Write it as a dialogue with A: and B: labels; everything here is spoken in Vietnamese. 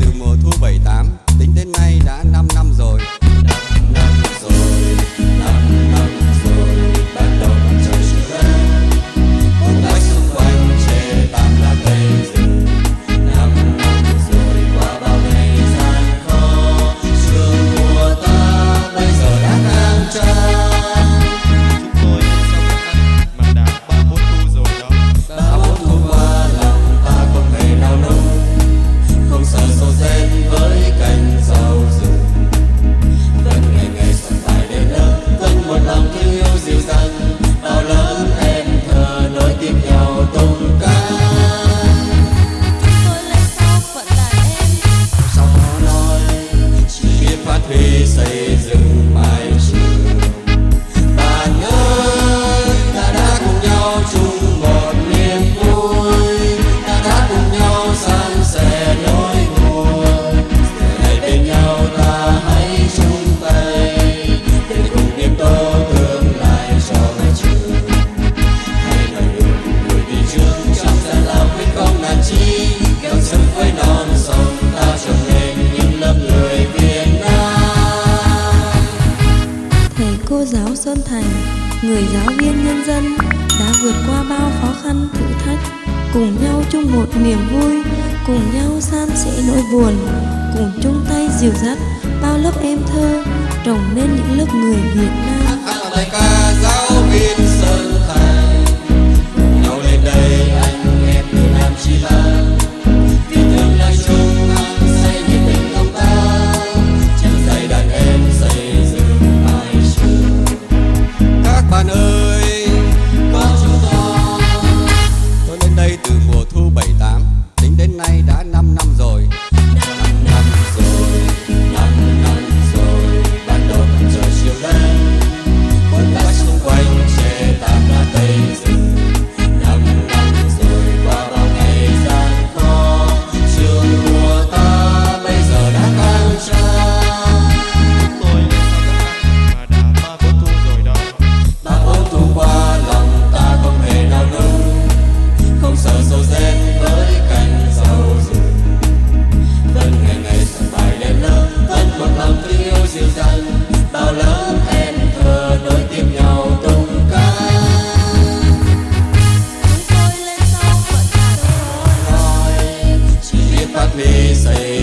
A: từ mùa thu 78 tính đến nay đã
B: Người giáo viên nhân dân đã vượt qua bao khó khăn, thử thách. Cùng nhau chung một niềm vui, cùng nhau san sẻ nỗi buồn. Cùng chung tay dìu dắt bao lớp em thơ, trồng nên những lớp người Việt Nam.
A: Say